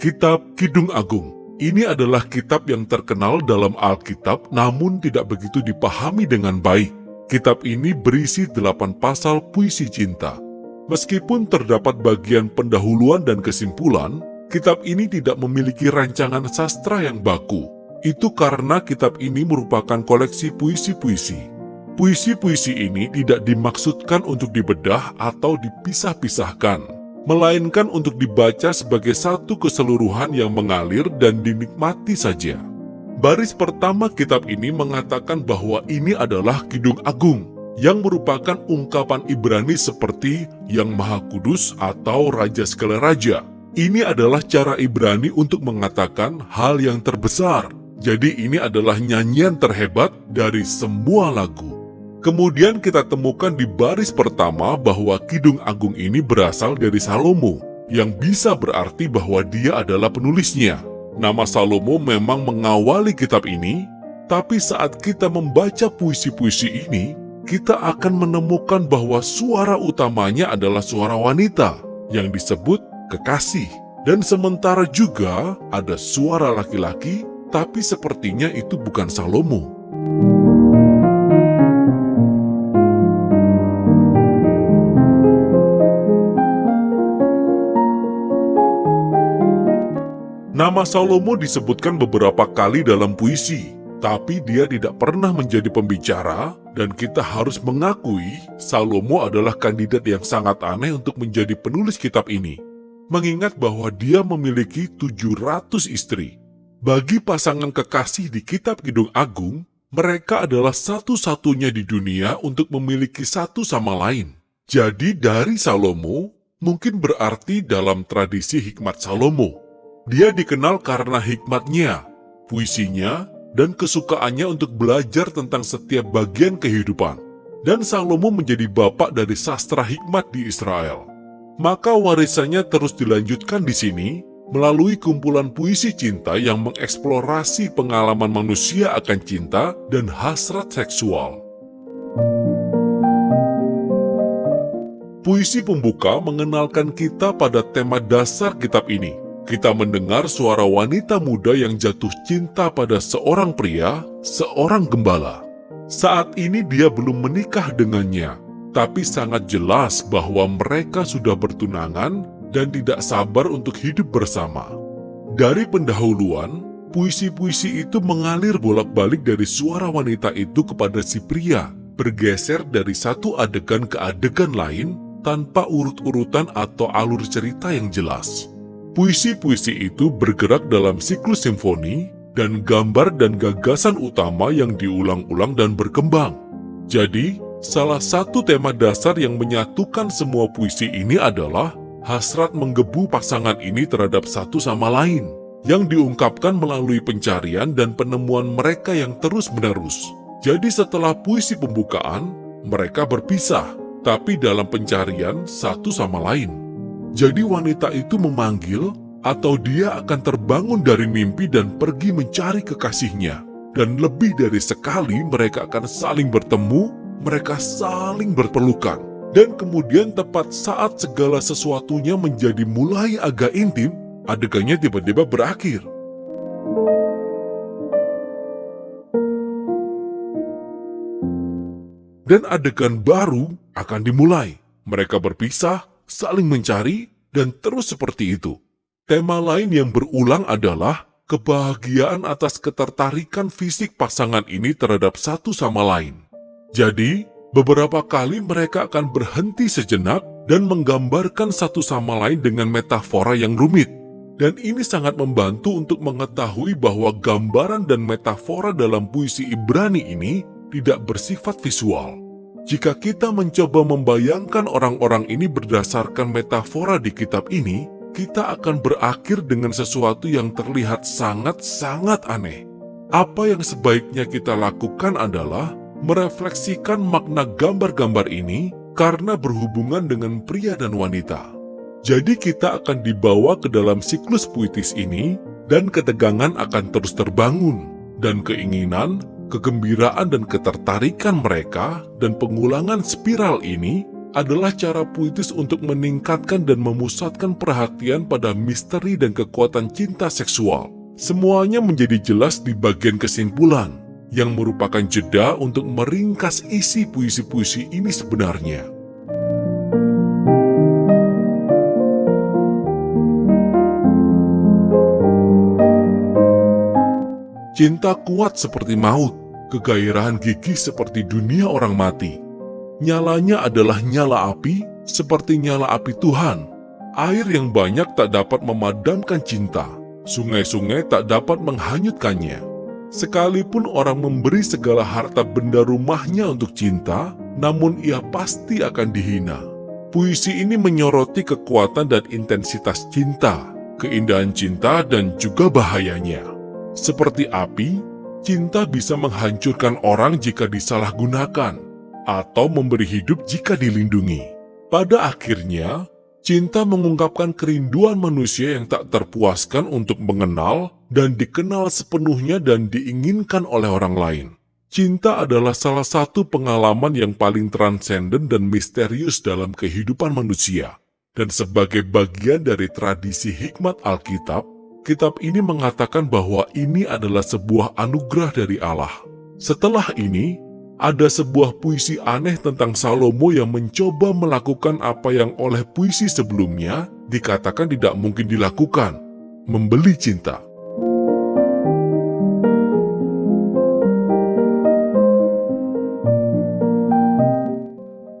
Kitab Kidung Agung ini adalah kitab yang terkenal dalam Alkitab namun tidak begitu dipahami dengan baik. Kitab ini berisi delapan pasal puisi cinta. Meskipun terdapat bagian pendahuluan dan kesimpulan, kitab ini tidak memiliki rancangan sastra yang baku. Itu karena kitab ini merupakan koleksi puisi-puisi. Puisi-puisi ini tidak dimaksudkan untuk dibedah atau dipisah-pisahkan, melainkan untuk dibaca sebagai satu keseluruhan yang mengalir dan dinikmati saja. Baris pertama kitab ini mengatakan bahwa ini adalah Kidung Agung, yang merupakan ungkapan Ibrani seperti Yang Maha Kudus atau Raja Segala Raja. Ini adalah cara Ibrani untuk mengatakan hal yang terbesar. Jadi ini adalah nyanyian terhebat dari semua lagu. Kemudian kita temukan di baris pertama bahwa Kidung Agung ini berasal dari Salomo, yang bisa berarti bahwa dia adalah penulisnya. Nama Salomo memang mengawali kitab ini, tapi saat kita membaca puisi-puisi ini, kita akan menemukan bahwa suara utamanya adalah suara wanita yang disebut kekasih. Dan sementara juga ada suara laki-laki, tapi sepertinya itu bukan Salomo. Nama Salomo disebutkan beberapa kali dalam puisi, tapi dia tidak pernah menjadi pembicara dan kita harus mengakui Salomo adalah kandidat yang sangat aneh untuk menjadi penulis kitab ini. Mengingat bahwa dia memiliki 700 istri. Bagi pasangan kekasih di kitab Kidung Agung, mereka adalah satu-satunya di dunia untuk memiliki satu sama lain. Jadi dari Salomo, mungkin berarti dalam tradisi hikmat Salomo. Dia dikenal karena hikmatnya, puisinya, dan kesukaannya untuk belajar tentang setiap bagian kehidupan. Dan Salomo menjadi bapak dari sastra hikmat di Israel. Maka warisannya terus dilanjutkan di sini melalui kumpulan puisi cinta yang mengeksplorasi pengalaman manusia akan cinta dan hasrat seksual. Puisi pembuka mengenalkan kita pada tema dasar kitab ini, kita mendengar suara wanita muda yang jatuh cinta pada seorang pria, seorang gembala. Saat ini dia belum menikah dengannya, tapi sangat jelas bahwa mereka sudah bertunangan dan tidak sabar untuk hidup bersama. Dari pendahuluan, puisi-puisi itu mengalir bolak-balik dari suara wanita itu kepada si pria, bergeser dari satu adegan ke adegan lain tanpa urut-urutan atau alur cerita yang jelas. Puisi-puisi itu bergerak dalam siklus simfoni dan gambar dan gagasan utama yang diulang-ulang dan berkembang. Jadi, salah satu tema dasar yang menyatukan semua puisi ini adalah hasrat menggebu pasangan ini terhadap satu sama lain, yang diungkapkan melalui pencarian dan penemuan mereka yang terus-menerus. Jadi setelah puisi pembukaan, mereka berpisah, tapi dalam pencarian satu sama lain. Jadi wanita itu memanggil atau dia akan terbangun dari mimpi dan pergi mencari kekasihnya. Dan lebih dari sekali mereka akan saling bertemu, mereka saling berpelukan. Dan kemudian tepat saat segala sesuatunya menjadi mulai agak intim, adegannya tiba-tiba berakhir. Dan adegan baru akan dimulai. Mereka berpisah saling mencari, dan terus seperti itu. Tema lain yang berulang adalah kebahagiaan atas ketertarikan fisik pasangan ini terhadap satu sama lain. Jadi, beberapa kali mereka akan berhenti sejenak dan menggambarkan satu sama lain dengan metafora yang rumit. Dan ini sangat membantu untuk mengetahui bahwa gambaran dan metafora dalam puisi Ibrani ini tidak bersifat visual. Jika kita mencoba membayangkan orang-orang ini berdasarkan metafora di kitab ini, kita akan berakhir dengan sesuatu yang terlihat sangat-sangat aneh. Apa yang sebaiknya kita lakukan adalah merefleksikan makna gambar-gambar ini karena berhubungan dengan pria dan wanita. Jadi kita akan dibawa ke dalam siklus puitis ini dan ketegangan akan terus terbangun dan keinginan kegembiraan dan ketertarikan mereka dan pengulangan spiral ini adalah cara puitis untuk meningkatkan dan memusatkan perhatian pada misteri dan kekuatan cinta seksual. Semuanya menjadi jelas di bagian kesimpulan, yang merupakan jeda untuk meringkas isi puisi-puisi ini sebenarnya. Cinta kuat seperti maut, kegairahan gigih seperti dunia orang mati, Nyalanya adalah nyala api, seperti nyala api Tuhan. Air yang banyak tak dapat memadamkan cinta. Sungai-sungai tak dapat menghanyutkannya. Sekalipun orang memberi segala harta benda rumahnya untuk cinta, namun ia pasti akan dihina. Puisi ini menyoroti kekuatan dan intensitas cinta, keindahan cinta, dan juga bahayanya. Seperti api, cinta bisa menghancurkan orang jika disalahgunakan atau memberi hidup jika dilindungi. Pada akhirnya, cinta mengungkapkan kerinduan manusia yang tak terpuaskan untuk mengenal dan dikenal sepenuhnya dan diinginkan oleh orang lain. Cinta adalah salah satu pengalaman yang paling transenden dan misterius dalam kehidupan manusia. Dan sebagai bagian dari tradisi hikmat Alkitab, kitab ini mengatakan bahwa ini adalah sebuah anugerah dari Allah. Setelah ini, ada sebuah puisi aneh tentang Salomo yang mencoba melakukan apa yang oleh puisi sebelumnya dikatakan tidak mungkin dilakukan, membeli cinta.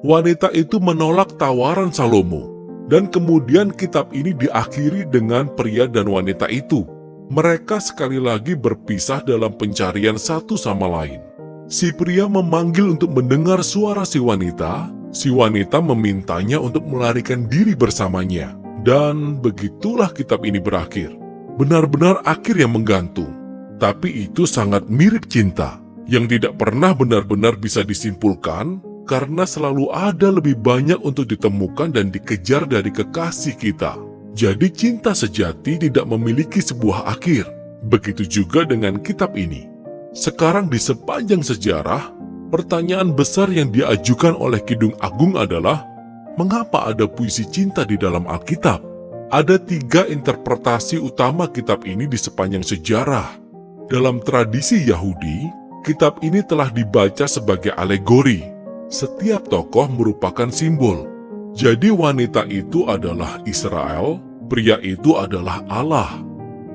Wanita itu menolak tawaran Salomo, dan kemudian kitab ini diakhiri dengan pria dan wanita itu. Mereka sekali lagi berpisah dalam pencarian satu sama lain. Si pria memanggil untuk mendengar suara si wanita. Si wanita memintanya untuk melarikan diri bersamanya. Dan begitulah kitab ini berakhir. Benar-benar akhir yang menggantung. Tapi itu sangat mirip cinta. Yang tidak pernah benar-benar bisa disimpulkan karena selalu ada lebih banyak untuk ditemukan dan dikejar dari kekasih kita. Jadi cinta sejati tidak memiliki sebuah akhir. Begitu juga dengan kitab ini. Sekarang di sepanjang sejarah, pertanyaan besar yang diajukan oleh Kidung Agung adalah, mengapa ada puisi cinta di dalam Alkitab? Ada tiga interpretasi utama kitab ini di sepanjang sejarah. Dalam tradisi Yahudi, kitab ini telah dibaca sebagai alegori. Setiap tokoh merupakan simbol. Jadi wanita itu adalah Israel, pria itu adalah Allah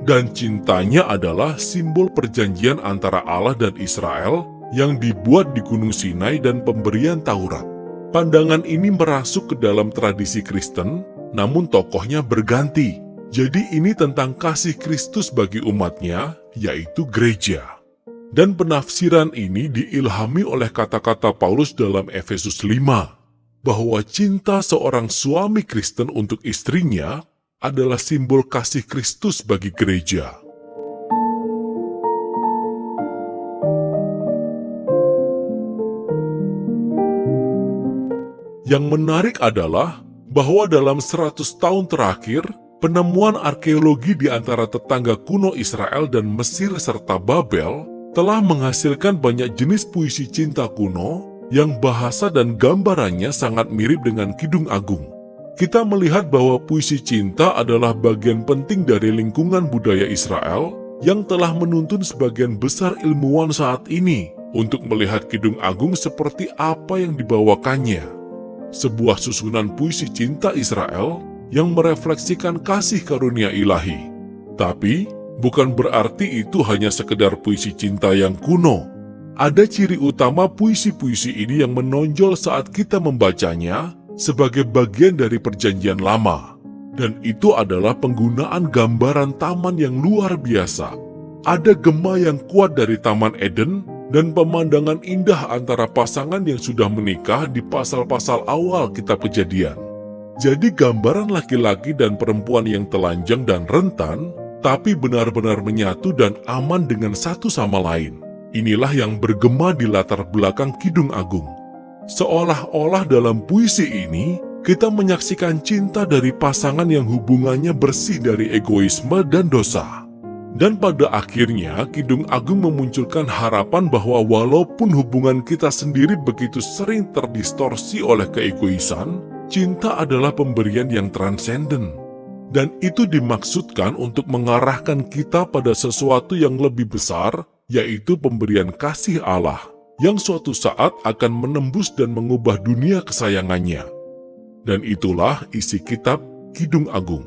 dan cintanya adalah simbol perjanjian antara Allah dan Israel yang dibuat di Gunung Sinai dan pemberian Taurat. Pandangan ini merasuk ke dalam tradisi Kristen, namun tokohnya berganti. Jadi ini tentang kasih Kristus bagi umatnya, yaitu gereja. Dan penafsiran ini diilhami oleh kata-kata Paulus dalam Efesus 5, bahwa cinta seorang suami Kristen untuk istrinya adalah simbol kasih Kristus bagi gereja. Yang menarik adalah bahwa dalam 100 tahun terakhir, penemuan arkeologi di antara tetangga kuno Israel dan Mesir serta Babel telah menghasilkan banyak jenis puisi cinta kuno yang bahasa dan gambarannya sangat mirip dengan Kidung Agung kita melihat bahwa puisi cinta adalah bagian penting dari lingkungan budaya Israel yang telah menuntun sebagian besar ilmuwan saat ini untuk melihat Kidung Agung seperti apa yang dibawakannya. Sebuah susunan puisi cinta Israel yang merefleksikan kasih karunia ilahi. Tapi, bukan berarti itu hanya sekedar puisi cinta yang kuno. Ada ciri utama puisi-puisi ini yang menonjol saat kita membacanya, sebagai bagian dari perjanjian lama. Dan itu adalah penggunaan gambaran taman yang luar biasa. Ada gema yang kuat dari Taman Eden dan pemandangan indah antara pasangan yang sudah menikah di pasal-pasal awal kitab kejadian. Jadi gambaran laki-laki dan perempuan yang telanjang dan rentan, tapi benar-benar menyatu dan aman dengan satu sama lain. Inilah yang bergema di latar belakang Kidung Agung. Seolah-olah dalam puisi ini, kita menyaksikan cinta dari pasangan yang hubungannya bersih dari egoisme dan dosa. Dan pada akhirnya, Kidung Agung memunculkan harapan bahwa walaupun hubungan kita sendiri begitu sering terdistorsi oleh keegoisan, cinta adalah pemberian yang transenden. Dan itu dimaksudkan untuk mengarahkan kita pada sesuatu yang lebih besar, yaitu pemberian kasih Allah, yang suatu saat akan menembus dan mengubah dunia kesayangannya. Dan itulah isi kitab Kidung Agung.